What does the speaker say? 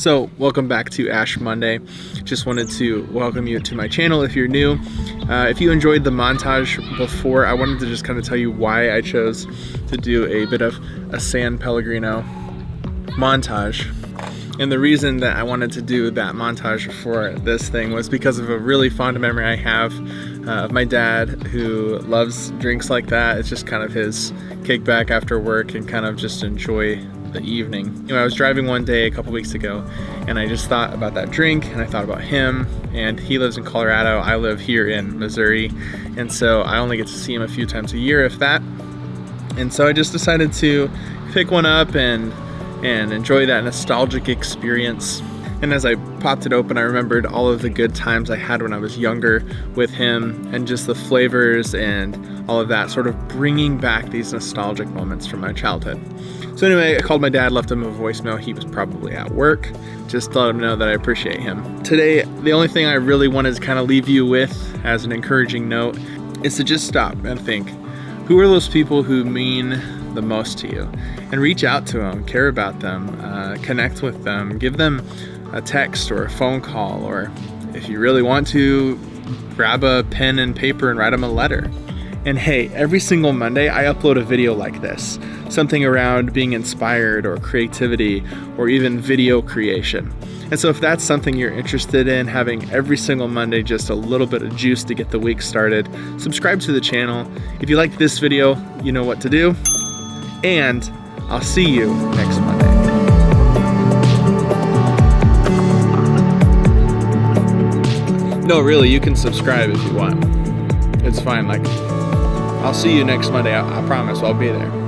So welcome back to Ash Monday. Just wanted to welcome you to my channel if you're new. Uh, if you enjoyed the montage before, I wanted to just kind of tell you why I chose to do a bit of a San Pellegrino montage. And the reason that I wanted to do that montage for this thing was because of a really fond memory I have uh, of my dad who loves drinks like that. It's just kind of his kickback after work and kind of just enjoy the evening. You know, I was driving one day a couple weeks ago and I just thought about that drink and I thought about him and he lives in Colorado. I live here in Missouri. And so I only get to see him a few times a year, if that. And so I just decided to pick one up and and enjoy that nostalgic experience. And as I popped it open, I remembered all of the good times I had when I was younger with him and just the flavors and all of that, sort of bringing back these nostalgic moments from my childhood. So anyway, I called my dad, left him a voicemail. He was probably at work. Just let him know that I appreciate him. Today, the only thing I really wanted to kind of leave you with as an encouraging note is to just stop and think, who are those people who mean the most to you? And reach out to them, care about them, uh, connect with them, give them a text or a phone call, or if you really want to, grab a pen and paper and write them a letter. And hey, every single Monday I upload a video like this, something around being inspired or creativity or even video creation. And so if that's something you're interested in, having every single Monday just a little bit of juice to get the week started, subscribe to the channel. If you like this video, you know what to do. And I'll see you next Monday. No, really, you can subscribe if you want. It's fine, like, I'll see you next Monday. I, I promise I'll be there.